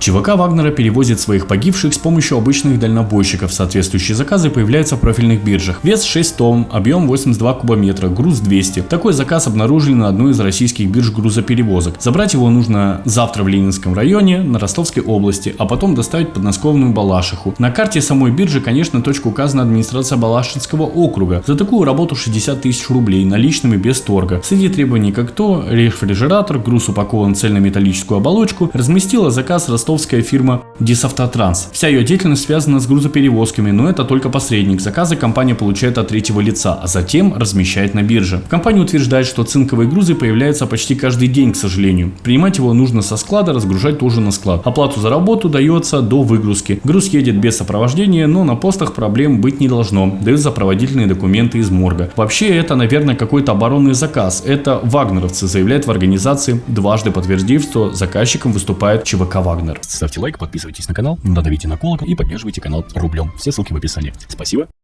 ЧВК Вагнера перевозит своих погибших с помощью обычных дальнобойщиков. Соответствующие заказы появляются в профильных биржах. Вес 6 тонн, объем 82 кубометра, груз 200. Такой заказ обнаружили на одной из российских бирж грузоперевозок. Забрать его нужно завтра в Ленинском районе, на Ростовской области, а потом доставить в подмосковную Балашиху. На карте самой биржи, конечно, точка указана администрация Балашинского округа. За такую работу 60 тысяч рублей наличными без торга. Среди требований как то, рефрижератор, груз упакован в цельнометаллическую оболочку, разместила заказ ростовская фирма Дисавтотранс. Вся ее деятельность связана с грузоперевозками, но это только посредник. Заказы компания получает от третьего лица, а затем размещает на бирже. Компания утверждает, что цинковые грузы появляются почти каждый день, к сожалению. Принимать его нужно со склада, разгружать тоже на склад. Оплату за работу дается до выгрузки. Груз едет без сопровождения, но на постах проблем быть не должно. Дают сопроводительные документы из морга. Вообще это, наверное, какой-то оборонный заказ. Это вагнеровцы, заявляют в организации, дважды подтвердив, что заказчиком выступает ЧВК Вагнер. Ставьте лайк, подписывайтесь на канал, надавите на колокол и поддерживайте канал рублем. Все ссылки в описании. Спасибо.